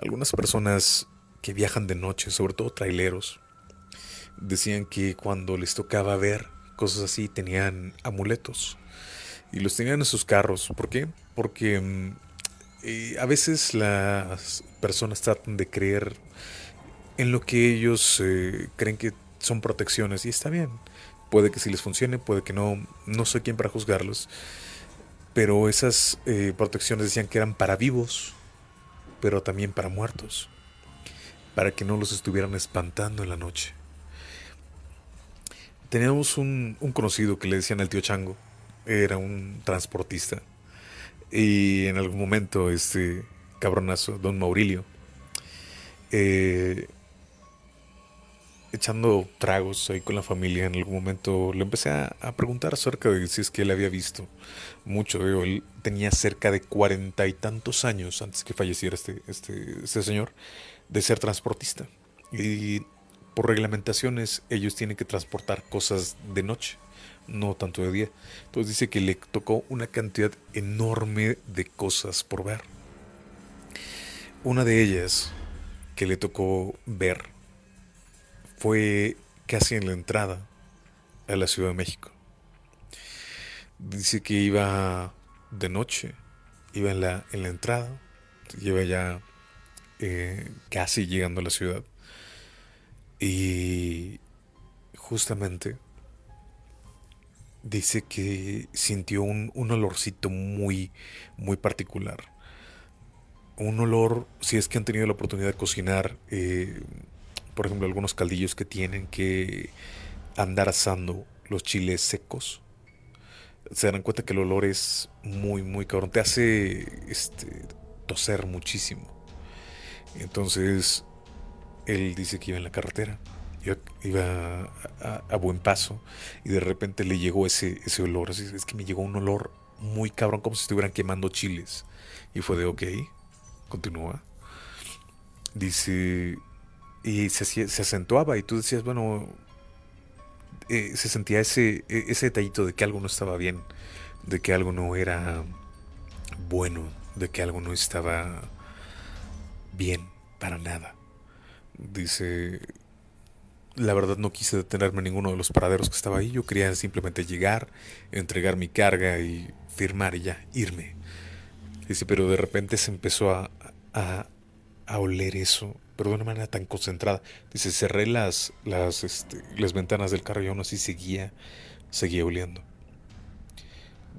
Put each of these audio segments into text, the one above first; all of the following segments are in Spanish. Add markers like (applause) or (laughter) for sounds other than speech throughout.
Algunas personas que viajan de noche, sobre todo traileros, decían que cuando les tocaba ver cosas así tenían amuletos y los tenían en sus carros. ¿Por qué? Porque mm, eh, a veces las personas tratan de creer en lo que ellos eh, creen que son protecciones y está bien. Puede que sí les funcione, puede que no. No soy quien para juzgarlos. Pero esas eh, protecciones decían que eran para vivos, pero también para muertos. Para que no los estuvieran espantando en la noche. Teníamos un, conocido que le decían el tío Chango. Era un transportista. Y en algún momento este cabronazo, don Maurilio, eh, echando tragos ahí con la familia, en algún momento le empecé a, preguntar acerca de si es que él había visto mucho. Él tenía cerca de cuarenta y tantos años antes que falleciera este, este, este señor de ser transportista. Y por reglamentaciones ellos tienen que transportar cosas de noche, no tanto de día. Entonces dice que le tocó una cantidad enorme de cosas por ver. Una de ellas que le tocó ver fue casi en la entrada a la Ciudad de México. Dice que iba de noche, iba en la, en la entrada, iba ya eh, casi llegando a la ciudad. Y justamente dice que sintió un, un, olorcito muy, muy particular. Un olor, si es que han tenido la oportunidad de cocinar, eh, por ejemplo, algunos caldillos que tienen que andar asando los chiles secos, se dan cuenta que el olor es muy, muy cabrón. Te hace este, toser muchísimo. Entonces, él dice que iba en la carretera, iba, a, buen paso, y de repente le llegó ese, ese olor. Así, es que me llegó un olor muy cabrón, como si estuvieran quemando chiles. Y fue de, ok, continúa. Dice, y se, se acentuaba y tú decías, bueno, eh, se sentía ese, e, ese detallito de que algo no estaba bien, de que algo no era bueno, de que algo no estaba bien para nada. Dice, la verdad no quise detenerme en ninguno de los paraderos que estaba ahí, yo quería simplemente llegar, entregar mi carga y firmar y ya, irme. Dice, pero de repente se empezó a, a, a oler eso pero de una manera tan concentrada. Dice, cerré las, las, este, las ventanas del carro y aún así seguía, seguía oliendo.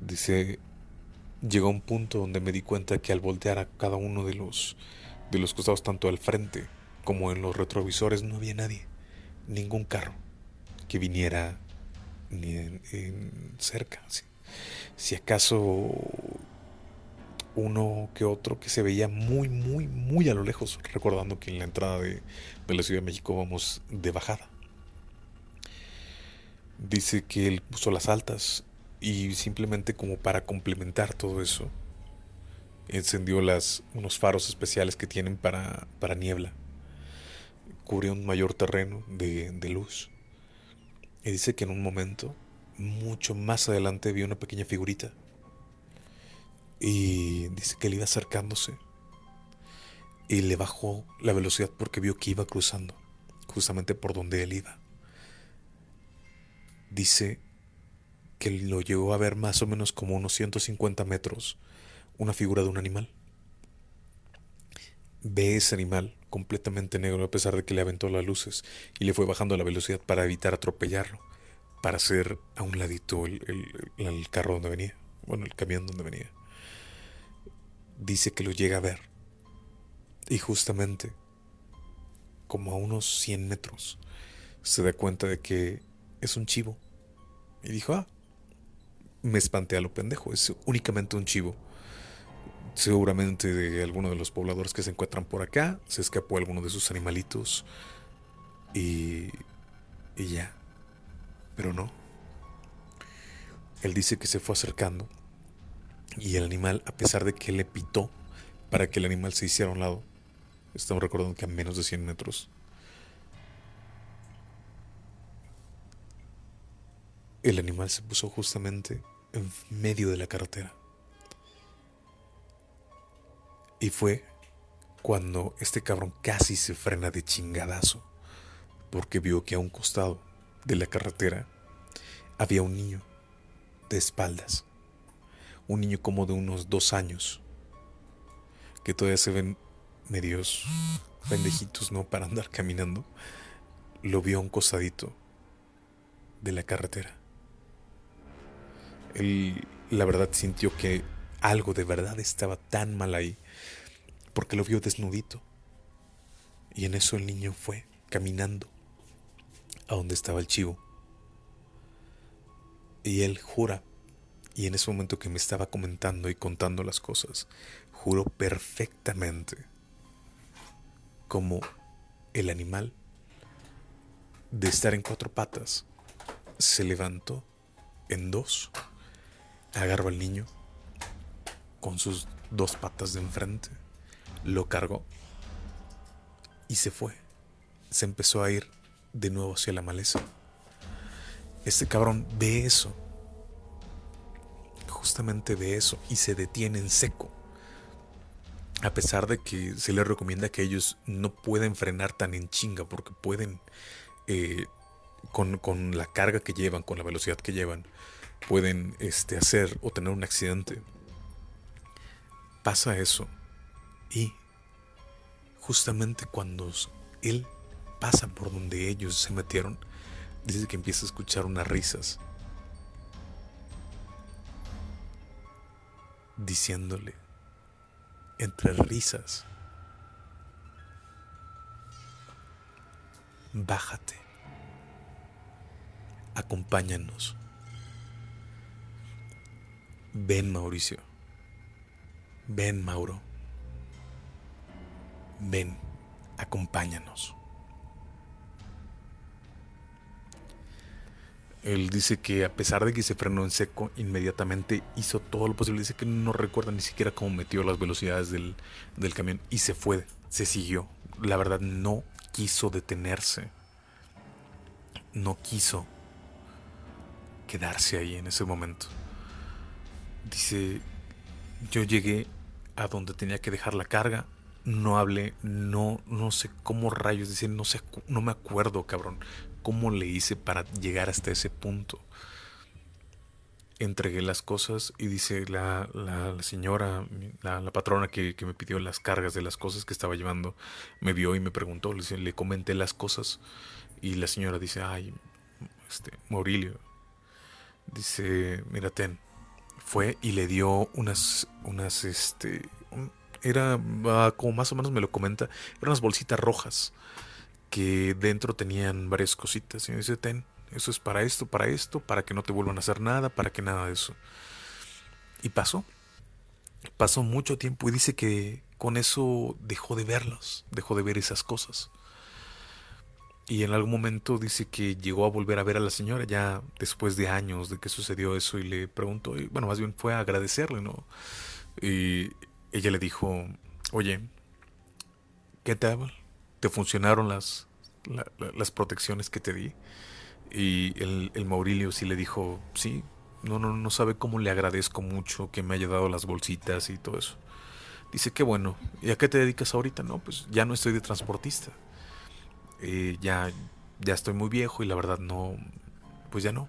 Dice, llegó un punto donde me di cuenta que al voltear a cada uno de los, de los costados, tanto al frente como en los retrovisores, no había nadie, ningún carro que viniera ni en, cerca. Si acaso uno que otro que se veía muy, muy, muy a lo lejos, recordando que en la entrada de, la Ciudad de México vamos de bajada. Dice que él puso las altas y simplemente como para complementar todo eso, encendió las, unos faros especiales que tienen para, para niebla. Cubrió un mayor terreno de, de luz. Y dice que en un momento, mucho más adelante, vio una pequeña figurita y dice que él iba acercándose y le bajó la velocidad porque vio que iba cruzando justamente por donde él iba. Dice que lo llegó a ver más o menos como unos 150 metros una figura de un animal. Ve ese animal completamente negro a pesar de que le aventó las luces y le fue bajando la velocidad para evitar atropellarlo, para hacer a un ladito el, el carro donde venía, bueno, el camión donde venía dice que lo llega a ver. Y justamente, como a unos 100 metros, se da cuenta de que es un chivo. Y dijo, ah, me espanté a lo pendejo, es únicamente un chivo. Seguramente de alguno de los pobladores que se encuentran por acá, se escapó alguno de sus animalitos y, y ya. Pero no. Él dice que se fue acercando y el animal, a pesar de que le pitó para que el animal se hiciera a un lado, estamos recordando que a menos de 100 metros, el animal se puso justamente en medio de la carretera. Y fue cuando este cabrón casi se frena de chingadazo porque vio que a un costado de la carretera había un niño de espaldas, un niño como de unos dos años, que todavía se ven medios pendejitos, ¿no? Para andar caminando, lo vio un costadito de la carretera. Él, la verdad, sintió que algo de verdad estaba tan mal ahí, porque lo vio desnudito. Y en eso el niño fue caminando a donde estaba el chivo. Y él jura, y en ese momento que me estaba comentando y contando las cosas, juró perfectamente como el animal de estar en cuatro patas se levantó en dos, agarró al niño con sus dos patas de enfrente, lo cargó y se fue. Se empezó a ir de nuevo hacia la maleza. Este cabrón ve eso, justamente ve eso y se detiene en seco. A pesar de que se le recomienda que ellos no pueden frenar tan en chinga porque pueden eh, con, la carga que llevan, con la velocidad que llevan, pueden este, hacer o tener un accidente. Pasa eso. Y justamente cuando él pasa por donde ellos se metieron, dice que empieza a escuchar unas risas. Diciéndole, entre risas, bájate acompáñanos. Ven Mauricio. Ven Mauro. Ven, acompáñanos. Él dice que a pesar de que se frenó en seco, inmediatamente hizo todo lo posible. Dice que no recuerda ni siquiera cómo metió las velocidades del, del camión y se fue, se siguió. La verdad no quiso detenerse. No quiso quedarse ahí en ese momento. Dice, yo llegué a donde tenía que dejar la carga, no hablé, no, no sé cómo rayos, dice, no sé, no me acuerdo, cabrón, cómo le hice para llegar hasta ese punto. Entregué las cosas y dice la, la, señora, la, la patrona que, que, me pidió las cargas de las cosas que estaba llevando, me vio y me preguntó, le, comenté las cosas y la señora dice, ay, este, Maurilio, Dice, mira, ten. Fue y le dio unas, unas, este, era, ah, como más o menos me lo comenta, eran unas bolsitas rojas que dentro tenían varias cositas. Y me dice, ten, eso es para esto, para esto, para que no te vuelvan a hacer nada, para que nada de eso. Y pasó. Pasó mucho tiempo y dice que con eso dejó de verlos, dejó de ver esas cosas. Y en algún momento dice que llegó a volver a ver a la señora ya después de años de que sucedió eso y le preguntó, y bueno, más bien fue a agradecerle, ¿no? Y ella le dijo, oye, ¿qué tal? ¿Te funcionaron las, las protecciones que te di? Y el, el Maurilio sí le dijo, sí, no, no, no sabe cómo le agradezco mucho que me haya dado las bolsitas y todo eso. Dice, qué bueno, ¿y a qué te dedicas ahorita? No, pues ya no estoy de transportista. Eh, ya, ya estoy muy viejo y la verdad no, pues ya no.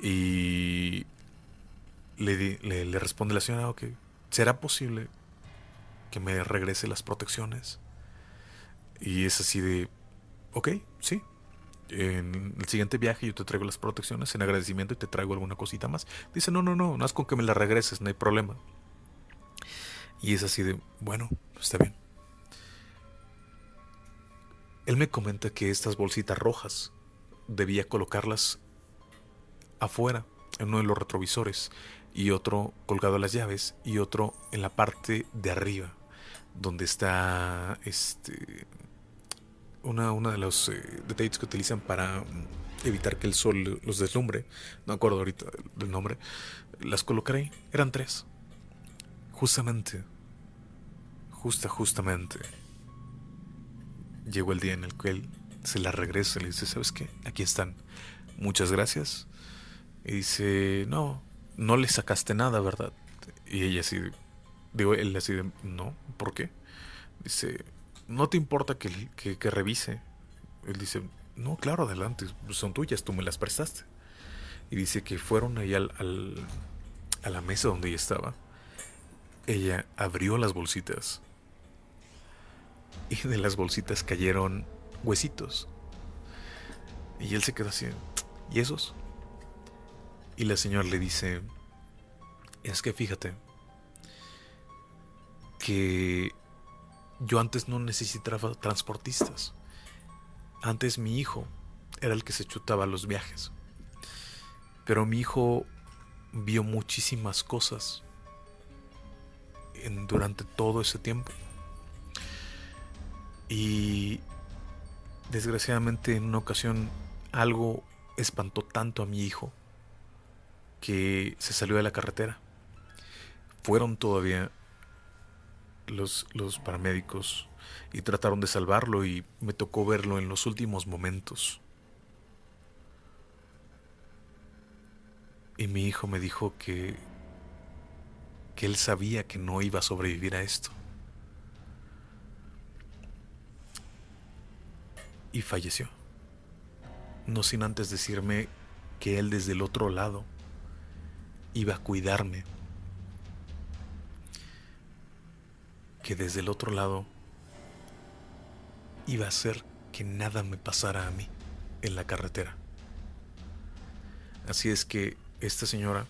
Y le, le, responde la señora, ok, ¿será posible que me regrese las protecciones? Y es así de, ok, sí. En el siguiente viaje yo te traigo las protecciones en agradecimiento y te traigo alguna cosita más. Dice, no, no, no, no es con que me las regreses, no hay problema. Y es así de, bueno, está bien. Él me comenta que estas bolsitas rojas debía colocarlas afuera, en uno de los retrovisores, y otro colgado a las llaves, y otro en la parte de arriba, donde está este una, una de los eh, detalles que utilizan para evitar que el sol los deslumbre. No acuerdo ahorita del nombre. Las colocaré. Eran tres. Justamente. Justa, justamente llegó el día en el que él se la regresa y le dice, ¿sabes qué? Aquí están. Muchas gracias. Y dice, no, no le sacaste nada, ¿verdad? Y ella así, digo, él así de, no, ¿por qué? Dice, ¿no te importa que, que, revise? Él dice, no, claro, adelante, son tuyas, tú me las prestaste. Y dice que fueron ahí al, a la mesa donde ella estaba. Ella abrió las bolsitas. Y de las bolsitas cayeron huesitos. Y él se quedó así, ¿y esos? Y la señora le dice, es que fíjate, que yo antes no necesitaba transportistas. Antes mi hijo era el que se chutaba los viajes. Pero mi hijo vio muchísimas cosas durante todo ese tiempo. Y desgraciadamente en una ocasión algo espantó tanto a mi hijo que se salió de la carretera. Fueron todavía los, paramédicos y trataron de salvarlo y me tocó verlo en los últimos momentos. Y mi hijo me dijo que, que él sabía que no iba a sobrevivir a esto. Y falleció. No sin antes decirme que él desde el otro lado iba a cuidarme. Que desde el otro lado iba a hacer que nada me pasara a mí en la carretera. Así es que esta señora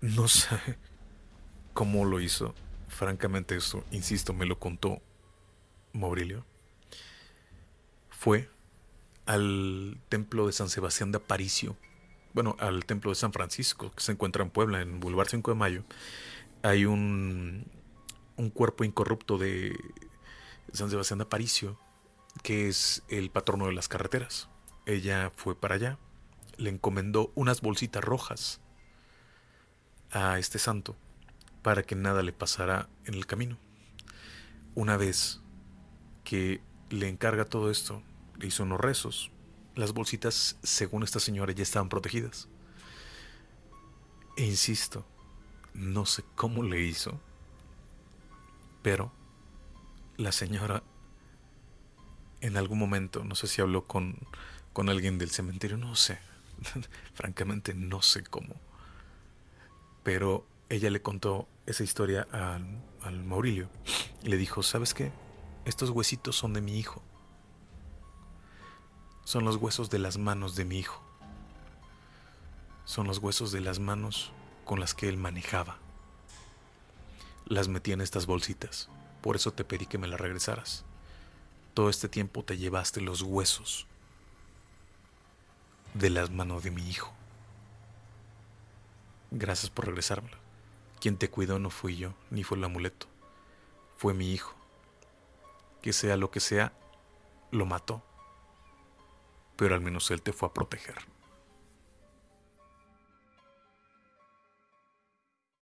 no sabe cómo lo hizo. Francamente eso, insisto, me lo contó Maurilio. Fue al templo de San Sebastián de Aparicio bueno, al templo de San Francisco, que se encuentra en Puebla, en Boulevard 5 de Mayo, hay un, un cuerpo incorrupto de San Sebastián de Aparicio, que es el patrono de las carreteras. Ella fue para allá, le encomendó unas bolsitas rojas a este santo para que nada le pasara en el camino. Una vez que le encarga todo esto, le hizo unos rezos, las bolsitas, según esta señora, ya estaban protegidas. E insisto, no sé cómo le hizo, pero la señora en algún momento, no sé si habló con, con alguien del cementerio, no sé, (laughs) francamente no sé cómo, pero ella le contó esa historia al, al Maurilio y le dijo, ¿sabes qué? Estos huesitos son de mi hijo son los huesos de las manos de mi hijo. Son los huesos de las manos con las que él manejaba. Las metí en estas bolsitas, por eso te pedí que me las regresaras. Todo este tiempo te llevaste los huesos de las manos de mi hijo. Gracias por regresármelo. Quien te cuidó no fui yo, ni fue el amuleto. Fue mi hijo. Que sea lo que sea, lo mató pero al menos Él te fue a proteger.